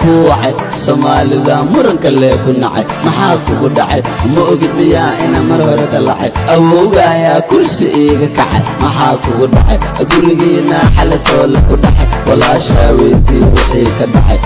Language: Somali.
kuu wacay soomaalida muranka lee ku nacay maxaa kugu dhacay ma ogid miyaa ina mar hore dallacay awowga ayaa kursi iiga kacay maxaa kugu dhacay gurigiina xalatoola ku dhacay walaashaa weydii wixii ka dhacay